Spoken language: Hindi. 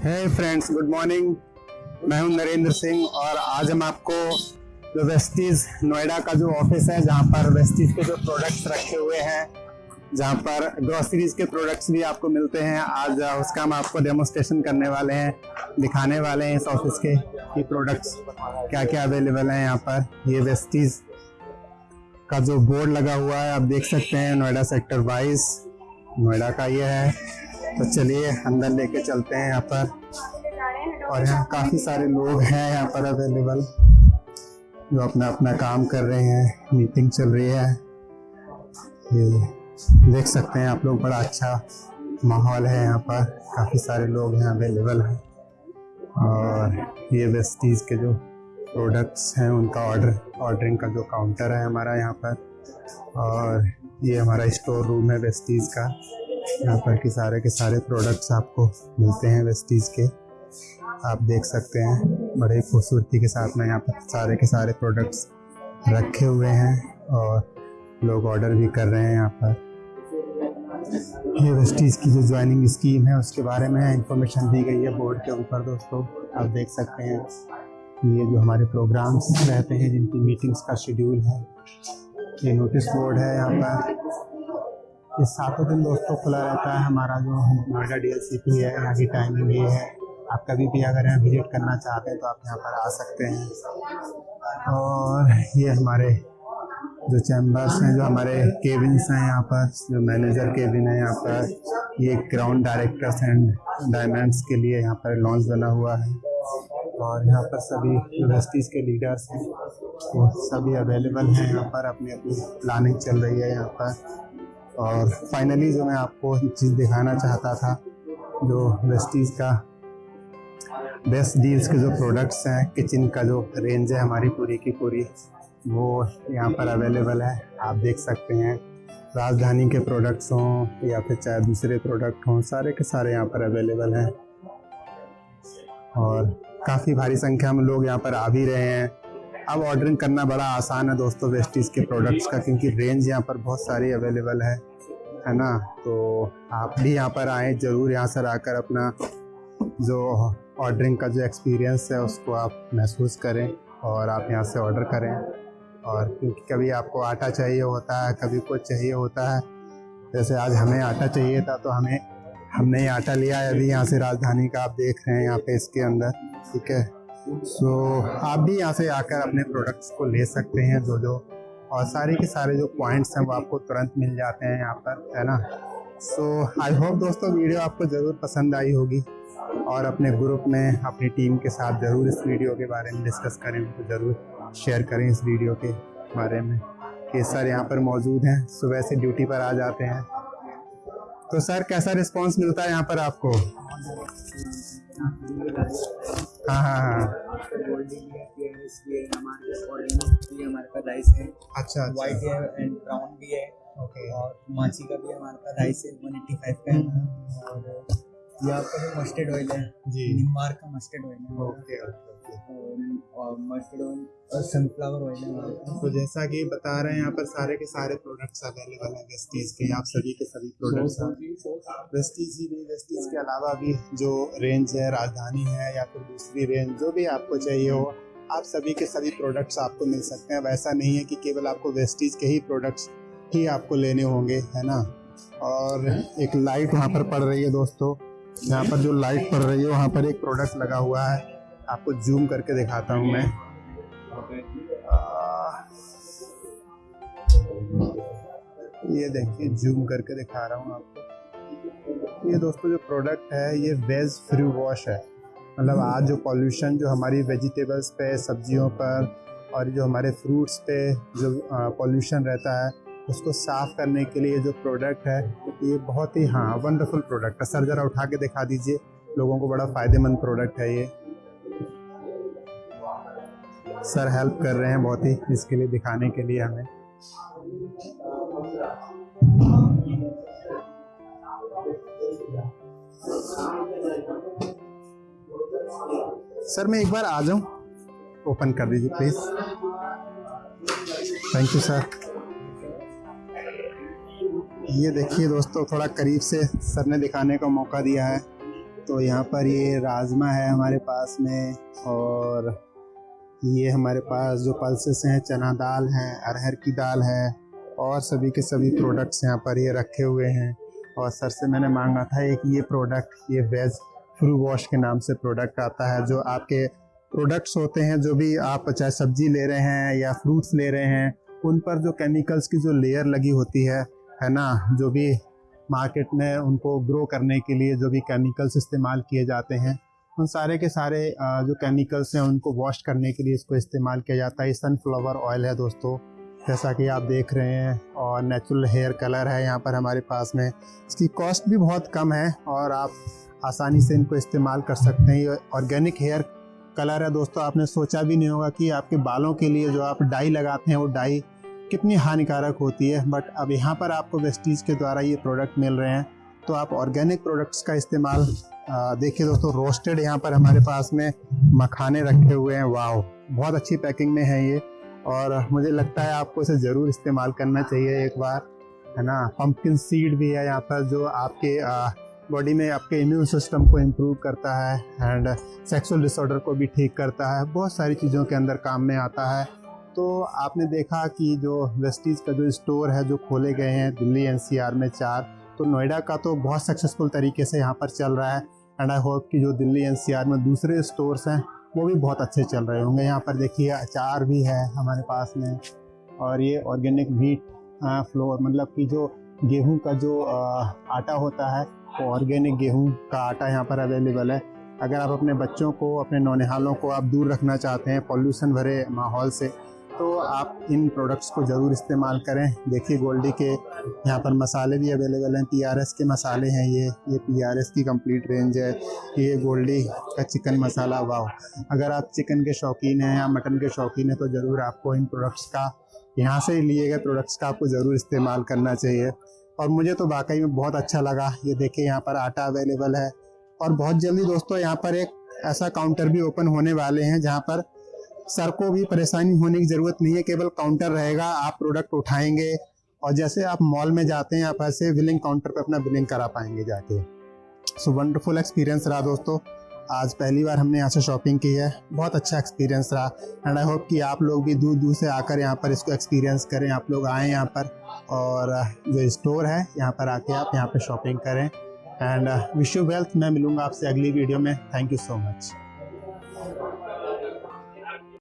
है फ्रेंड्स गुड मॉर्निंग मैं हूँ नरेंद्र सिंह और आज हम आपको जो वेस्टीज नोएडा का जो ऑफ़िस है, जहाँ पर वेस्टीज के जो प्रोडक्ट्स रखे हुए हैं, जहाँ पर ग्रोसरीज के प्रोडक्ट्स भी आपको मिलते हैं। आज उसका हम आपको डेमोस्ट्रेशन करने वाले हैं, दिखाने वाले हैं इस ऑफ़िस के प्रोडक्ट्स क्या क्या अवेलेबल हैं यहाँ पर। ये वेस्टीज का जो बोर्ड लगा हुआ है, आप देख सकते हैं नोएडा सेक्टर बाईस नोएडा का ये है। तो चलिए अंदर लेके चलते हैं यहाँ पर। और यहाँ काफ़ी सारे लोग हैं यहाँ पर अवेलेबल जो अपना अपना काम कर रहे हैं। मीटिंग चल रही है। ये देख सकते हैं आप लोग, बड़ा अच्छा माहौल है यहाँ पर। काफ़ी सारे लोग यहाँ अवेलेबल हैं। और ये वेस्टीज़ के जो प्रोडक्ट्स हैं, उनका ऑर्डर ऑर्डरिंग का जो काउंटर है हमारा यहाँ पर। और ये हमारा स्टोर रूम है वेस्टीज़ का। यहाँ पर के सारे के सारे प्रोडक्ट्स आपको मिलते हैं वेस्टीज के। आप देख सकते हैं, बड़े खूबसूरती के साथ में यहाँ पर सारे के सारे प्रोडक्ट्स रखे हुए हैं और लोग ऑर्डर भी कर रहे हैं यहाँ पर। ये वेस्टीज की जो ज्वाइनिंग स्कीम है, उसके बारे में इंफॉर्मेशन दी गई है बोर्ड के ऊपर दोस्तों। आप देख सकते हैं, ये जो हमारे प्रोग्राम्स रहते हैं, जिनकी मीटिंग्स का शेड्यूल है, ये नोटिस बोर्ड है यहाँ पर। ये सातों दिन दोस्तों खुला रहता है, हमारा जो नोएडा डी है, यहाँ की टाइमिंग ये है। आप कभी भी अगर यहाँ विज़िट करना चाहते हैं तो आप यहाँ पर आ सकते हैं। और ये हमारे जो चैम्बर्स हैं, जो हमारे केबिन्स हैं यहाँ पर, जो मैनेजर केबिन है यहाँ पर, ये ग्राउंड डायरेक्टर्स एंड डायमंड्स के लिए यहाँ पर लॉन्च बना हुआ है। और यहाँ पर सभी यूनिवर्सिटीज़ के लीडर्स हैं, वो सभी अवेलेबल हैं यहाँ पर अपनी अपनी प्लानिंग चल रही है यहाँ पर। और फाइनली जो मैं आपको एक चीज़ दिखाना चाहता था, जो वेस्टीज़ का बेस्ट डील्स के जो प्रोडक्ट्स हैं किचन का जो रेंज है हमारी पूरी की पूरी, वो यहाँ पर अवेलेबल है। आप देख सकते हैं, राजधानी के प्रोडक्ट्स हों या फिर चाहे दूसरे प्रोडक्ट हों, सारे के सारे यहाँ पर अवेलेबल हैं। और काफ़ी भारी संख्या में लोग यहाँ पर आ भी रहे हैं। अब ऑर्डरिंग करना बड़ा आसान है दोस्तों वेस्टीज़ के प्रोडक्ट्स का, क्योंकि रेंज यहाँ पर बहुत सारी अवेलेबल है। है ना? तो आप भी यहाँ पर आएँ, ज़रूर यहाँ से आकर अपना जो ऑर्डरिंग का जो एक्सपीरियंस है, उसको आप महसूस करें और आप यहाँ से ऑर्डर करें। और क्योंकि कभी आपको आटा चाहिए होता है, कभी कुछ चाहिए होता है, जैसे आज हमें आटा चाहिए था तो हमें, हमने आटा लिया है। अभी यहाँ से राजधानी का आप देख रहे हैं, यहाँ पे इसके अंदर, ठीक है? सो आप भी यहाँ से आकर अपने प्रोडक्ट्स को ले सकते हैं जो जो और सारे के सारे जो पॉइंट्स हैं वो आपको तुरंत मिल जाते हैं यहाँ पर, है ना? सो आई होप दोस्तों वीडियो आपको ज़रूर पसंद आई होगी और अपने ग्रुप में, अपनी टीम के साथ ज़रूर इस वीडियो के बारे में डिस्कस करें। तो ज़रूर शेयर करें इस वीडियो के बारे में। कि सर यहाँ पर मौजूद हैं, सुबह से ड्यूटी पर आ जाते हैं। तो सर कैसा रिस्पांस मिलता है यहाँ पर आपको? हाँ हाँ हाँ। हमारे पास राइस है। अच्छा व्हाइट है एंड ब्राउन भी है। ओके और माची का भी हमारे पास राइस है वन एट्टी फाइव का है। और ये आपका जो मस्टर्ड ऑयल है। जी। निम्बार का मस्टर्ड ऑयल है। ओके ओके और मस्टर्ड ऑयल और सनफ्लावर ऑयल है तो जैसा कि बता रहे हैं यहाँ पर सारे के सारे प्रोडक्ट्स अवेलेबल हैं वेस्टीज के आप सभी के सभी प्रोडक्ट्स हैं। वेस्टीज ही नहीं वेस्टीज के अलावा भी जो रेंज है राजधानी है या फिर दूसरी रेंज जो भी आपको चाहिए हो आप सभी के सभी प्रोडक्ट्स आपको मिल सकते हैं। वैसा नहीं है कि केवल आपको वेस्टीज के ही प्रोडक्ट्स ही आपको लेने होंगे, है ना? और एक लाइट वहाँ पर पड़ रही है दोस्तों। यहाँ पर जो लाइट पड़ रही है, वहाँ पर एक प्रोडक्ट लगा हुआ है। आपको जूम करके दिखाता हूँ मैं। ये देखिए जूम करके दिखा रहा हूँ आपको। ये दोस्तों जो प्रोडक्ट है, ये वेज फ्री वॉश है। मतलब आज जो पॉल्यूशन जो हमारी वेजिटेबल्स पे, सब्जियों पर और जो हमारे फ्रूट्स पे जो पॉल्यूशन रहता है, उसको साफ़ करने के लिए जो प्रोडक्ट है, ये बहुत ही हाँ वंडरफुल प्रोडक्ट है। सर, ज़रा उठा के दिखा दीजिए, लोगों को बड़ा फ़ायदेमंद प्रोडक्ट है ये। सर हेल्प कर रहे हैं बहुत ही इसके लिए, दिखाने के लिए हमें। सर, मैं एक बार आ जाऊँ? ओपन कर दीजिए प्लीज़ थैंक यू सर ये देखिए दोस्तों, थोड़ा करीब से सर ने दिखाने का मौका दिया है। तो यहाँ पर ये राजमा है हमारे पास में, और ये हमारे पास जो पल्सेस हैं, चना दाल है, अरहर की दाल है, और सभी के सभी प्रोडक्ट्स यहाँ पर ये रखे हुए हैं। और सर से मैंने मांगा था एक ये प्रोडक्ट ये वेज फ्रू वॉश के नाम से प्रोडक्ट आता है, जो आपके प्रोडक्ट्स होते हैं, जो भी आप चाहे सब्ज़ी ले रहे हैं या फ्रूट्स ले रहे हैं, उन पर जो केमिकल्स की जो लेयर लगी होती है है ना, जो भी मार्केट में उनको ग्रो करने के लिए जो भी केमिकल्स इस्तेमाल किए जाते हैं, उन सारे के सारे जो केमिकल्स हैं, उनको वॉश करने के लिए इसको इस्तेमाल किया जाता है। सनफ्लावर ऑयल है दोस्तों, जैसा कि आप देख रहे हैं, और नेचुरल हेयर कलर है यहाँ पर हमारे पास में। इसकी कॉस्ट भी बहुत कम है, और आप आसानी से इनको इस्तेमाल कर सकते हैं। ये ऑर्गेनिक हेयर कलर है। दोस्तों, आपने सोचा भी नहीं होगा कि आपके बालों के लिए जो आप डाई लगाते हैं, वो डाई कितनी हानिकारक होती है। बट अब यहाँ पर आपको वेस्टीज के द्वारा ये प्रोडक्ट मिल रहे हैं। तो आप ऑर्गेनिक प्रोडक्ट्स का इस्तेमाल देखिए दोस्तों रोस्टेड यहाँ पर हमारे पास में मखाने रखे हुए हैं। वाह बहुत अच्छी पैकिंग में है ये। और मुझे लगता है आपको इसे ज़रूर इस्तेमाल करना चाहिए एक बार, है ना? पंपकिन सीड भी है यहाँ पर जो आपके बॉडी में आपके इम्यून सिस्टम को इम्प्रूव करता है एंड सेक्सुअल डिसऑर्डर को भी ठीक करता है, बहुत सारी चीज़ों के अंदर काम में आता है। तो आपने देखा कि जो वेस्टीज़ का जो स्टोर है, जो खोले गए हैं दिल्ली एनसीआर में चार तो नोएडा का तो बहुत सक्सेसफुल तरीके से यहाँ पर चल रहा है एंड आई होप कि जो दिल्ली एनसीआर में दूसरे स्टोर्स हैं, वो भी बहुत अच्छे चल रहे होंगे। यहाँ पर देखिए, अचार भी है हमारे पास में और ये ऑर्गेनिक मीट फ्लोर मतलब कि जो गेहूँ का जो आटा होता है, वो ऑर्गेनिक गेहूँ का आटा यहाँ पर अवेलेबल है। अगर आप अपने बच्चों को, अपने नौनिहालों को आप दूर रखना चाहते हैं, पॉल्यूशन भरे माहौल से तो आप इन प्रोडक्ट्स को ज़रूर इस्तेमाल करें। देखिए गोल्डी के यहाँ पर मसाले भी अवेलेबल हैं। पीआरएस के मसाले हैं ये। ये पीआरएस की कंप्लीट रेंज है। ये गोल्डी का चिकन मसाला वाह अगर आप चिकन के शौकीन हैं या मटन के शौकीन हैं तो ज़रूर आपको इन प्रोडक्ट्स का, यहाँ से लिए गए प्रोडक्ट्स का आपको ज़रूर इस्तेमाल करना चाहिए। और मुझे तो वाकई में बहुत अच्छा लगा। ये देखिए यहाँ पर आटा अवेलेबल है। और बहुत जल्दी दोस्तों, यहाँ पर एक ऐसा काउंटर भी ओपन होने वाले हैं जहाँ पर सर को भी परेशानी होने की ज़रूरत नहीं है, केवल काउंटर रहेगा, आप प्रोडक्ट उठाएँगे और जैसे आप मॉल में जाते हैं, आप ऐसे बिलिंग काउंटर पर अपना बिलिंग करा पाएँगे जाके। सो वंडरफुल एक्सपीरियंस रहा दोस्तों। आज पहली बार हमने यहाँ से शॉपिंग की है। बहुत अच्छा एक्सपीरियंस रहा। एंड आई होप कि आप लोग भी दूर दूर से आकर यहाँ पर इसको एक्सपीरियंस करें। आप लोग आएँ यहाँ पर और जो स्टोर है, यहाँ पर आके आप यहाँ पर शॉपिंग करें। एंड विश यू वेल्थ मैं मिलूँगा आपसे अगली वीडियो में। Thank you so much